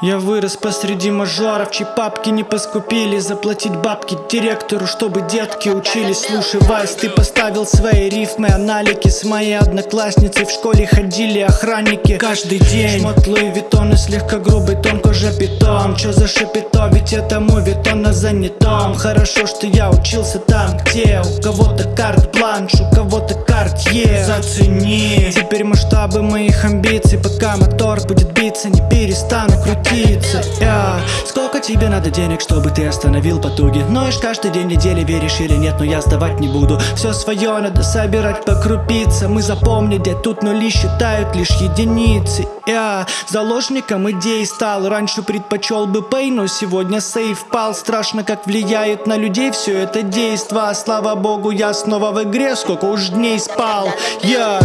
Я вырос посреди мажоров, чьи папки не поскупили. Заплатить бабки директору, чтобы детки учились. Слушай, Вайс, ты поставил свои рифмы, аналики. С моей одноклассницей в школе ходили охранники Каждый день. Шмот Луи Виттон и слегка грубый тон кожа питом. Чё за шапито, ведь этому Виттон на занятом. Хорошо, что я учился там, где у кого-то карт-бланш, у кого-то картье Зацени. Теперь масштабы моих амбиций, пока мотор будет биться, не перестану крутиться. Я. Сколько тебе надо денег, чтобы ты остановил потуги? Ноешь каждый день недели, веришь или нет, но я сдавать не буду. Все свое надо собирать по крупицам Мы запомнили, тут нули считают лишь единицы. Я. Заложником идей стал Раньше предпочел бы пей, но сегодня сейф пал. Страшно, как влияет на людей все это действо. Слава богу, я снова в игре, сколько уж дней спал. Я